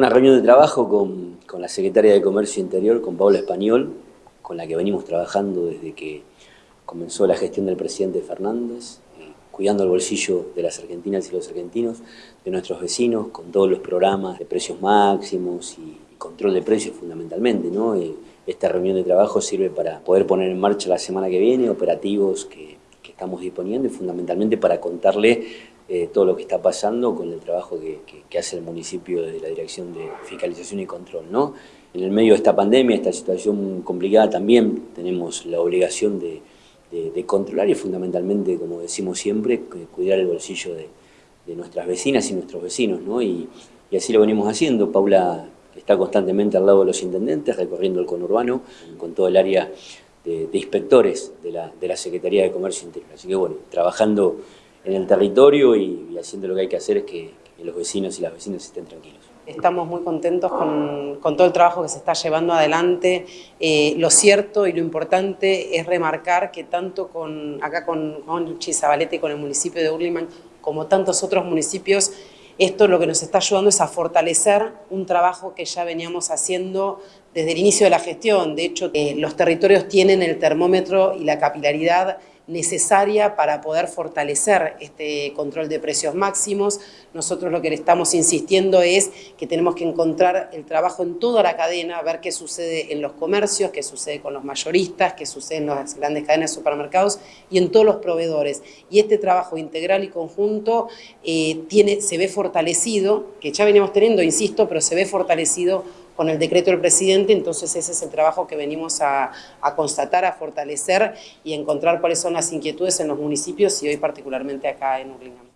Una reunión de trabajo con, con la Secretaria de Comercio Interior, con Paula Español, con la que venimos trabajando desde que comenzó la gestión del presidente Fernández, eh, cuidando el bolsillo de las argentinas y los argentinos, de nuestros vecinos, con todos los programas de precios máximos y, control de precios fundamentalmente. ¿no? Eh, esta reunión de trabajo sirve para poder poner en marcha la semana que viene operativos que, que estamos disponiendo y fundamentalmente para contarle eh, todo lo que está pasando con el trabajo que, que, que, hace el municipio de la Dirección de Fiscalización y Control. ¿no? En el medio de esta pandemia, esta situación complicada, también tenemos la obligación de de, de, controlar y fundamentalmente, como decimos siempre, cuidar el bolsillo de, de nuestras vecinas y nuestros vecinos, ¿no? Y, y, así lo venimos haciendo. Paula está constantemente al lado de los intendentes, recorriendo el conurbano, con todo el área de, de inspectores de la, de la, Secretaría de Comercio Interior. Así que bueno, trabajando en el territorio y, haciendo lo que hay que hacer es que, los vecinos y las vecinas estén tranquilos. Estamos muy contentos con, todo el trabajo que se está llevando adelante. Eh, lo cierto y lo importante es remarcar que tanto con, acá con, con Chizabalete y con el municipio de Urliman, como tantos otros municipios, esto lo que nos está ayudando es a fortalecer un trabajo que ya veníamos haciendo desde el inicio de la gestión. De hecho, eh, los territorios tienen el termómetro y la capilaridad necesaria para poder fortalecer este control de precios máximos. Nosotros lo que le estamos insistiendo es que tenemos que encontrar el trabajo en toda la cadena, ver qué sucede en los comercios, qué sucede con los mayoristas, qué sucede en las grandes cadenas de supermercados y en todos los proveedores. Y este trabajo integral y conjunto eh, se ve fortalecido, que ya veníamos teniendo, insisto, pero se ve fortalecido con el decreto del presidente, entonces ese es el trabajo que venimos a, constatar, a fortalecer y encontrar cuáles son las inquietudes en los municipios y hoy particularmente acá en Urlingam.